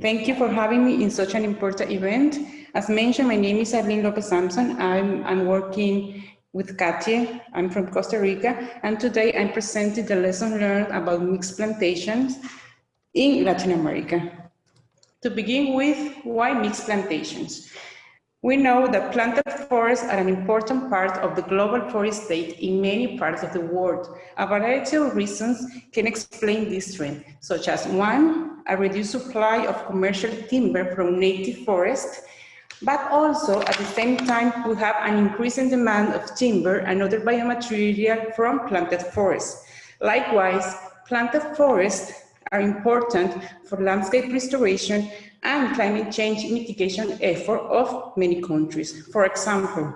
Thank you for having me in such an important event. As mentioned, my name is Arlene Lopez Sampson. I'm, I'm working with Katia. I'm from Costa Rica, and today I'm presenting the lesson learned about mixed plantations in Latin America. To begin with, why mixed plantations? We know that planted forests are an important part of the global forest state in many parts of the world. A variety of reasons can explain this trend, such as one, a reduced supply of commercial timber from native forests, but also at the same time, we have an increasing demand of timber and other biomaterial from planted forests. Likewise, planted forests are important for landscape restoration and climate change mitigation effort of many countries. For example,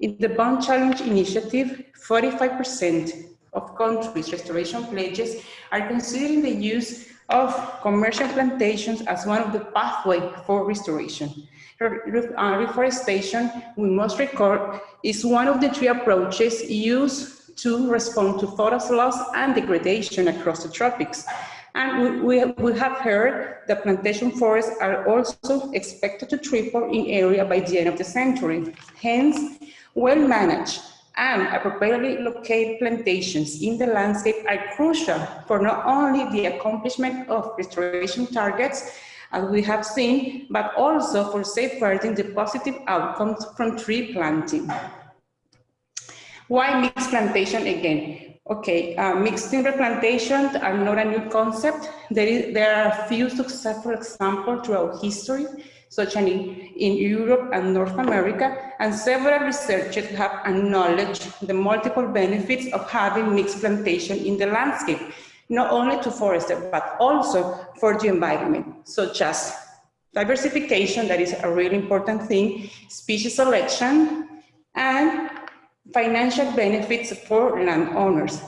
in the Bonn Challenge Initiative, 45% of countries' restoration pledges are considering the use of commercial plantations as one of the pathway for restoration. Uh, reforestation, we must record, is one of the three approaches used to respond to forest loss and degradation across the tropics. And we, we, we have heard that plantation forests are also expected to triple in area by the end of the century. Hence, well-managed and appropriately located plantations in the landscape are crucial for not only the accomplishment of restoration targets, as we have seen, but also for safeguarding the positive outcomes from tree planting. Why mixed plantation again? Okay, uh, mixed timber plantations are not a new concept. There, is, there are a few successful examples throughout history, such as in, Europe and North America, and several researchers have acknowledged the multiple benefits of having mixed plantation in the landscape, not only to foresters, but also for the environment, such as diversification, that is a really important thing, species selection, and financial benefits for landowners.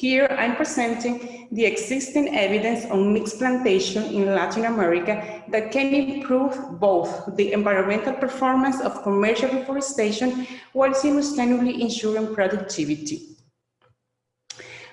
Here I'm presenting the existing evidence on mixed plantation in Latin America that can improve both the environmental performance of commercial reforestation while simultaneously ensuring productivity.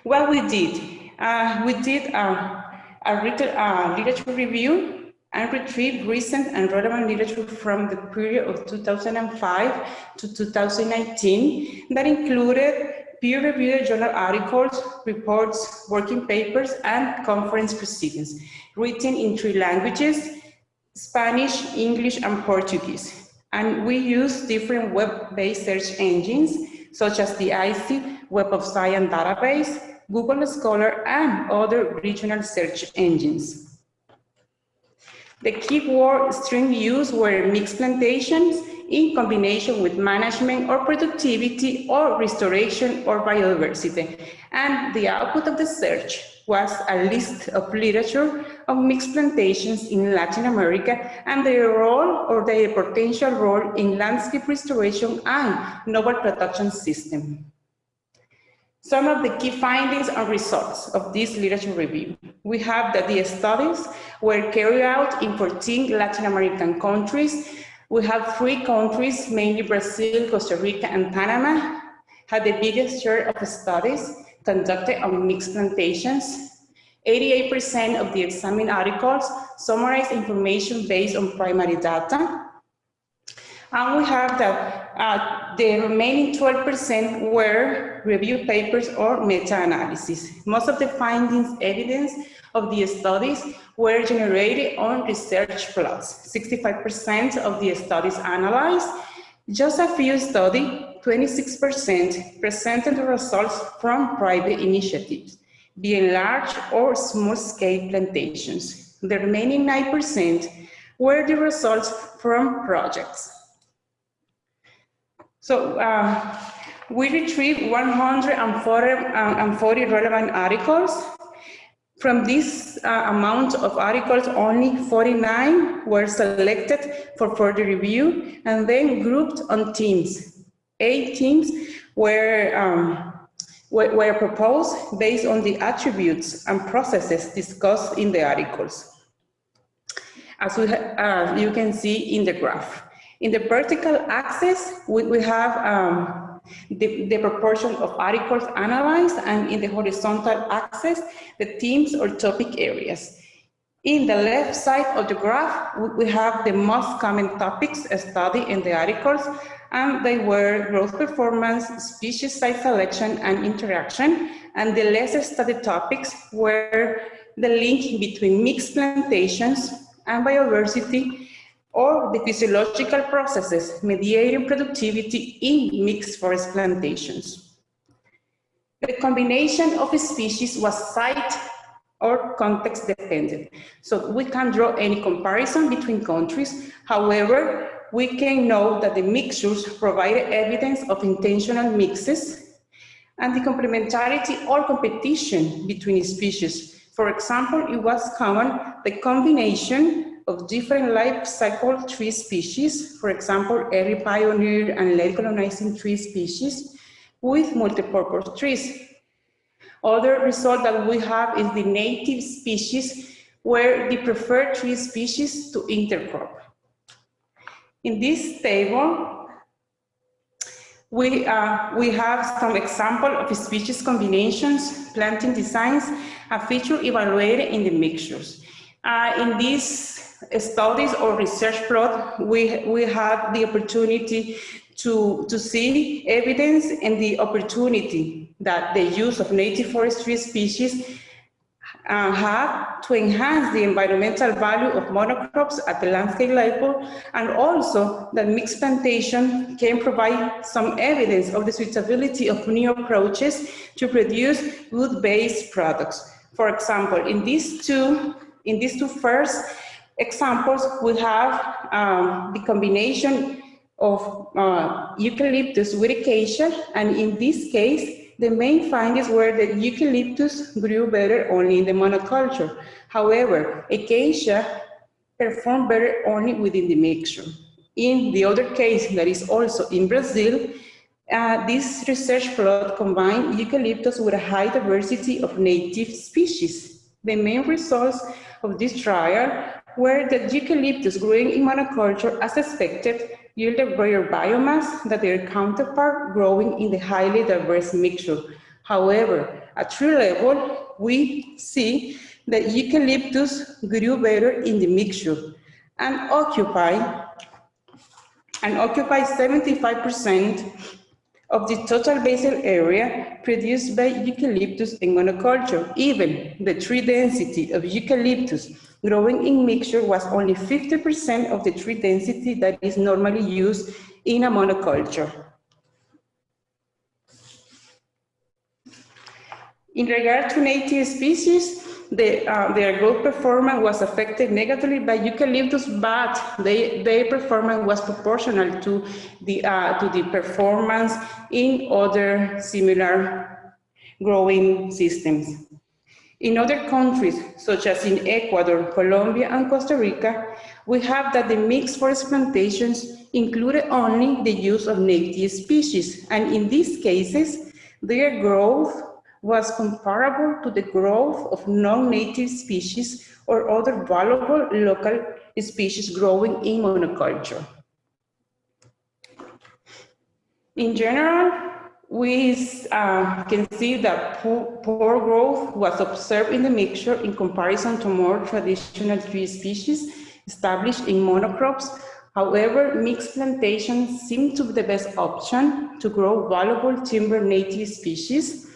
What we did, uh, we did a, a, a literature review and retrieved recent and relevant literature from the period of 2005 to 2019 that included peer-reviewed journal articles, reports, working papers, and conference proceedings, written in three languages, Spanish, English, and Portuguese. And we use different web-based search engines, such as the ICID Web of Science database, Google Scholar, and other regional search engines. The keyword string used were mixed plantations in combination with management or productivity or restoration or biodiversity. And the output of the search was a list of literature of mixed plantations in Latin America and their role or their potential role in landscape restoration and novel production system. Some of the key findings and results of this literature review. We have that the studies were carried out in 14 Latin American countries. We have three countries, mainly Brazil, Costa Rica, and Panama, had the biggest share of studies conducted on mixed plantations. 88% of the examined articles summarize information based on primary data. And we have that uh, the remaining 12% were review papers or meta-analysis. Most of the findings evidence of the studies were generated on Research plots. 65% of the studies analyzed, just a few studies, 26% presented the results from private initiatives, being large or small-scale plantations. The remaining 9% were the results from projects. So uh, we retrieved 140 relevant articles. From this uh, amount of articles, only 49 were selected for further review and then grouped on teams. Eight teams were, um, were, were proposed based on the attributes and processes discussed in the articles. As we uh, you can see in the graph. In the vertical axis, we, we have um, the, the proportion of articles analyzed, and in the horizontal axis, the themes or topic areas. In the left side of the graph, we have the most common topics studied in the articles, and they were growth performance, species site selection, and interaction. And the less studied topics were the link between mixed plantations and biodiversity or the physiological processes mediating productivity in mixed forest plantations. The combination of species was site or context dependent. So we can't draw any comparison between countries. However, we can know that the mixtures provided evidence of intentional mixes and the complementarity or competition between species. For example, it was common the combination of different life cycle tree species, for example, early pioneer and late colonizing tree species with multipurpose trees. Other result that we have is the native species where the preferred tree species to intercrop. In this table, we, uh, we have some example of species combinations, planting designs, a feature evaluated in the mixtures. Uh, in these studies or research plot, we, we had the opportunity to, to see evidence and the opportunity that the use of native forestry species uh, have to enhance the environmental value of monocrops at the landscape level, and also that mixed plantation can provide some evidence of the suitability of new approaches to produce wood-based products. For example, in these two, in these two first examples, we have um, the combination of uh, eucalyptus with acacia, and in this case, the main findings were that eucalyptus grew better only in the monoculture. However, acacia performed better only within the mixture. In the other case, that is also in Brazil, uh, this research plot combined eucalyptus with a high diversity of native species. The main results of this trial were that eucalyptus growing in monoculture as expected yielded greater biomass than their counterpart growing in the highly diverse mixture. However, at tree level, we see that eucalyptus grew better in the mixture and occupy and occupy 75% of the total basal area produced by eucalyptus in monoculture. Even the tree density of eucalyptus growing in mixture was only 50% of the tree density that is normally used in a monoculture. In regard to native species, the, uh, their growth performance was affected negatively by eucalyptus, but they, their performance was proportional to the, uh, to the performance in other similar growing systems. In other countries, such as in Ecuador, Colombia, and Costa Rica, we have that the mixed forest plantations included only the use of native species, and in these cases, their growth was comparable to the growth of non-native species or other valuable local species growing in monoculture. In general, we uh, can see that poor, poor, growth was observed in the mixture in comparison to more traditional tree species established in monocrops. However, mixed plantations seem to be the best option to grow valuable timber native species.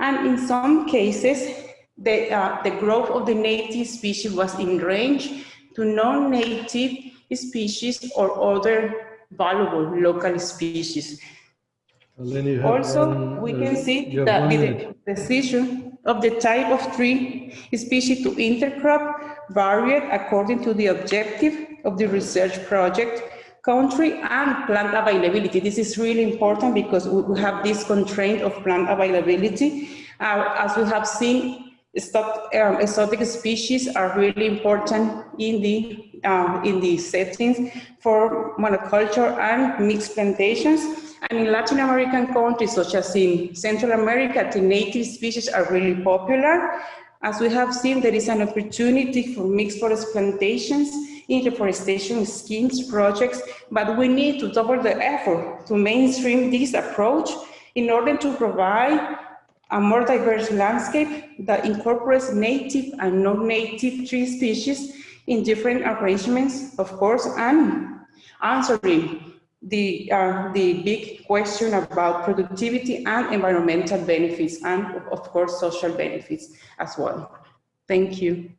And in some cases, the, uh, the growth of the native species was in range to non-native species or other valuable local species. Also, one, we can uh, see that the decision of the type of tree species to intercrop varied according to the objective of the research project, country and plant availability. This is really important because we have this constraint of plant availability. Uh, as we have seen, stock, um, exotic species are really important in the, uh, in the settings for monoculture and mixed plantations. And in Latin American countries, such as in Central America, the native species are really popular. As we have seen, there is an opportunity for mixed forest plantations in reforestation schemes projects, but we need to double the effort to mainstream this approach in order to provide a more diverse landscape that incorporates native and non-native tree species in different arrangements, of course, and answering the, uh, the big question about productivity and environmental benefits, and of course, social benefits as well. Thank you.